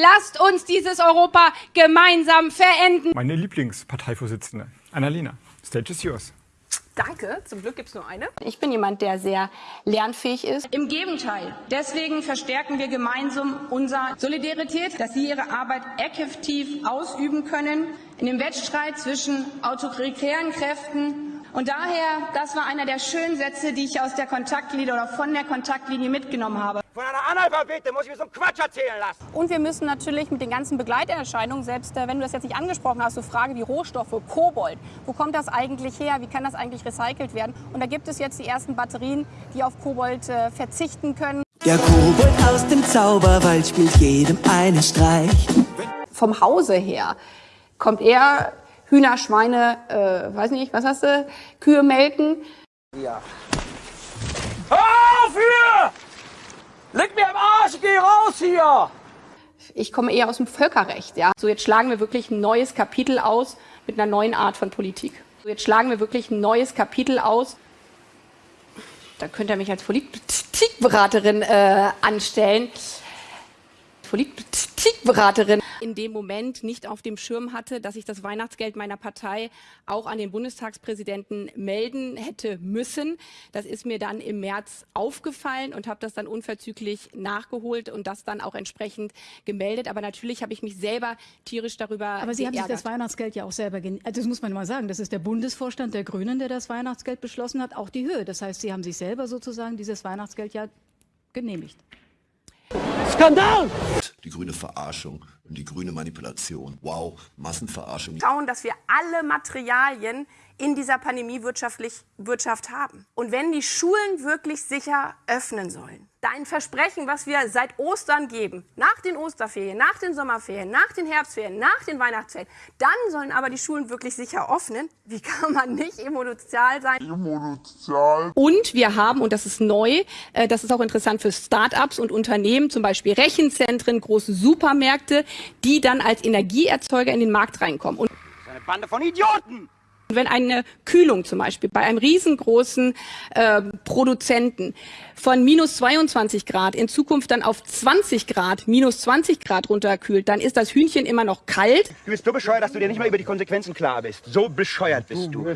Lasst uns dieses Europa gemeinsam verenden. Meine Lieblingsparteivorsitzende, Annalena. Stage is yours. Danke, zum Glück gibt es nur eine. Ich bin jemand, der sehr lernfähig ist. Im Gegenteil. Deswegen verstärken wir gemeinsam unsere Solidarität, dass Sie Ihre Arbeit effektiv ausüben können in dem Wettstreit zwischen autoritären Kräften und daher, das war einer der schönen Sätze, die ich aus der Kontaktlinie oder von der Kontaktlinie mitgenommen habe. Von einer Analphabete muss ich mir so einen Quatsch erzählen lassen. Und wir müssen natürlich mit den ganzen Begleiterscheinungen, selbst äh, wenn du das jetzt nicht angesprochen hast, so Frage wie Rohstoffe, Kobold, wo kommt das eigentlich her, wie kann das eigentlich recycelt werden? Und da gibt es jetzt die ersten Batterien, die auf Kobold äh, verzichten können. Der Kobold aus dem Zauberwald spielt jedem einen Streich. Vom Hause her kommt er Hühner, Schweine, äh, weiß nicht, was hast du, Kühe melken. Ja. Hör auf hier! Leg mir am Arsch, geh raus hier! Ich komme eher aus dem Völkerrecht, ja. So, jetzt schlagen wir wirklich ein neues Kapitel aus mit einer neuen Art von Politik. So, jetzt schlagen wir wirklich ein neues Kapitel aus. Da könnt ihr mich als Politikberaterin äh, anstellen. Politikberaterin in dem Moment nicht auf dem Schirm hatte, dass ich das Weihnachtsgeld meiner Partei auch an den Bundestagspräsidenten melden hätte müssen. Das ist mir dann im März aufgefallen und habe das dann unverzüglich nachgeholt und das dann auch entsprechend gemeldet. Aber natürlich habe ich mich selber tierisch darüber Aber Sie geärgert. haben sich das Weihnachtsgeld ja auch selber, also das muss man mal sagen, das ist der Bundesvorstand der Grünen, der das Weihnachtsgeld beschlossen hat, auch die Höhe. Das heißt, Sie haben sich selber sozusagen dieses Weihnachtsgeld ja genehmigt. Skandal! Die grüne Verarschung und die grüne Manipulation. Wow, Massenverarschung. Schauen, dass wir alle Materialien in dieser Pandemie wirtschaftlich, Wirtschaft haben. Und wenn die Schulen wirklich sicher öffnen sollen, dein Versprechen, was wir seit Ostern geben, nach den Osterferien, nach den Sommerferien, nach den Herbstferien, nach den Weihnachtsferien, dann sollen aber die Schulen wirklich sicher öffnen. Wie kann man nicht emotional sein? Emotional. Und wir haben, und das ist neu, äh, das ist auch interessant für Start-ups und Unternehmen, zum Beispiel Rechenzentren, große Supermärkte, die dann als Energieerzeuger in den Markt reinkommen. Und das ist eine Bande von Idioten! Wenn eine Kühlung zum Beispiel bei einem riesengroßen äh, Produzenten von minus 22 Grad in Zukunft dann auf 20 Grad, minus 20 Grad runterkühlt, dann ist das Hühnchen immer noch kalt. Du bist so bescheuert, dass du dir nicht mal über die Konsequenzen klar bist. So bescheuert bist du.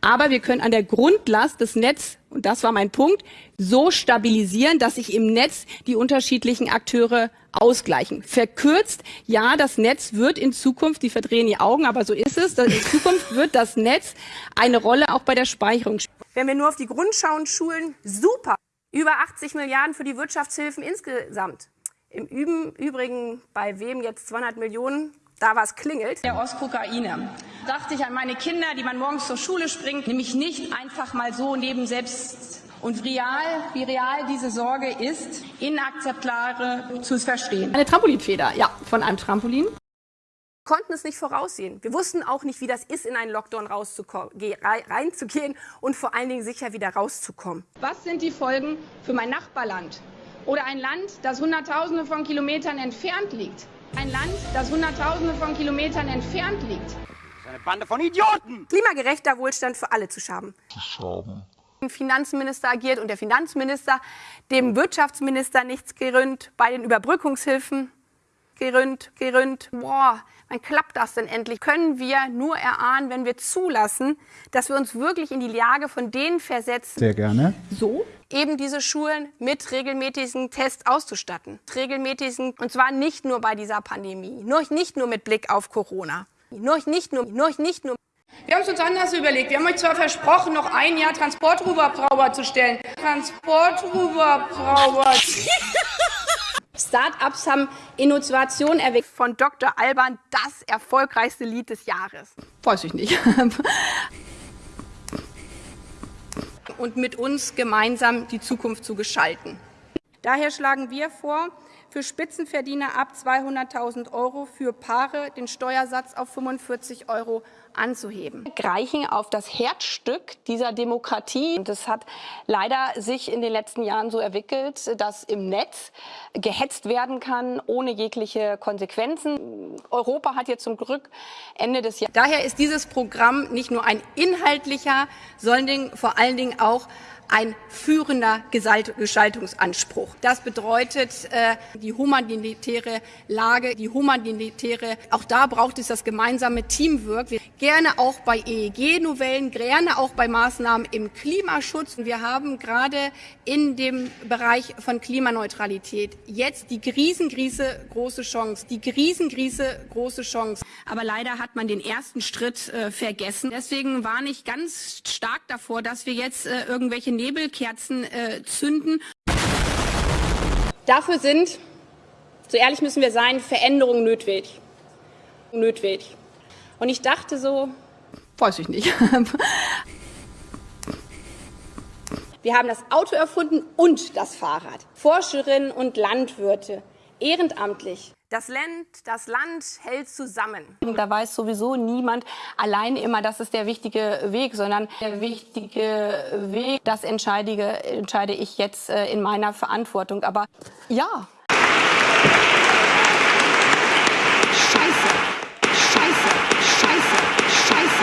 Aber wir können an der Grundlast des Netz und das war mein Punkt, so stabilisieren, dass sich im Netz die unterschiedlichen Akteure ausgleichen. Verkürzt, ja, das Netz wird in Zukunft, die verdrehen die Augen, aber so ist es, in Zukunft wird das Netz eine Rolle auch bei der Speicherung spielen. Wenn wir nur auf die Grundschauen schulen, super. Über 80 Milliarden für die Wirtschaftshilfen insgesamt. Im Übrigen, bei wem jetzt 200 Millionen da was klingelt. Der Ostkokaine. Dachte ich an meine Kinder, die man morgens zur Schule springt, nämlich nicht einfach mal so neben selbst und real, wie real diese Sorge ist, inakzeptable zu verstehen. Eine Trampolinfeder, ja, von einem Trampolin. Wir konnten es nicht voraussehen. Wir wussten auch nicht, wie das ist, in einen Lockdown reinzugehen und vor allen Dingen sicher wieder rauszukommen. Was sind die Folgen für mein Nachbarland? Oder ein Land, das Hunderttausende von Kilometern entfernt liegt? Ein Land, das Hunderttausende von Kilometern entfernt liegt. Eine Bande von Idioten! Klimagerechter Wohlstand für alle zu schaffen. Zu schaffen. Finanzminister agiert und der Finanzminister dem Wirtschaftsminister nichts geründ, bei den Überbrückungshilfen geründ, geründ. Boah, wann klappt das denn endlich? Können wir nur erahnen, wenn wir zulassen, dass wir uns wirklich in die Lage von denen versetzen. Sehr gerne. So eben diese Schulen mit regelmäßigen Tests auszustatten. Regelmäßigen, und zwar nicht nur bei dieser Pandemie, nur nicht nur mit Blick auf Corona. Nur nicht nur, nur nicht nur. Wir haben es uns anders überlegt. Wir haben euch zwar versprochen, noch ein Jahr Transportruderbrauer zu stellen. Transportruderbrauer. Start-ups haben Innovation erweckt. Von Dr. Alban das erfolgreichste Lied des Jahres. Weiß ich nicht. Und mit uns gemeinsam die Zukunft zu gestalten. Daher schlagen wir vor, für Spitzenverdiener ab 200.000 Euro, für Paare den Steuersatz auf 45 Euro anzuheben. Greichen auf das Herzstück dieser Demokratie. Und es hat leider sich in den letzten Jahren so entwickelt, dass im Netz gehetzt werden kann, ohne jegliche Konsequenzen. Europa hat jetzt zum Glück Ende des Jahres. Daher ist dieses Programm nicht nur ein inhaltlicher, sondern vor allen Dingen auch ein führender Gestaltungsanspruch. Das bedeutet äh, die humanitäre Lage, die humanitäre, auch da braucht es das gemeinsame Teamwork. Gerne auch bei EEG-Novellen, gerne auch bei Maßnahmen im Klimaschutz. Wir haben gerade in dem Bereich von Klimaneutralität jetzt die riesengroße große Chance, die riesengroße große Chance. Aber leider hat man den ersten Schritt äh, vergessen. Deswegen warne ich ganz stark davor, dass wir jetzt äh, irgendwelche Nebelkerzen äh, zünden. Dafür sind, so ehrlich müssen wir sein, Veränderungen notwendig. Notwendig. Und ich dachte so, weiß ich nicht. Wir haben das Auto erfunden und das Fahrrad. Forscherinnen und Landwirte, ehrenamtlich. Das Land, das Land hält zusammen. Da weiß sowieso niemand allein immer, das ist der wichtige Weg, sondern der wichtige Weg, das entscheide, entscheide ich jetzt äh, in meiner Verantwortung. Aber ja. Scheiße, scheiße, scheiße, scheiße.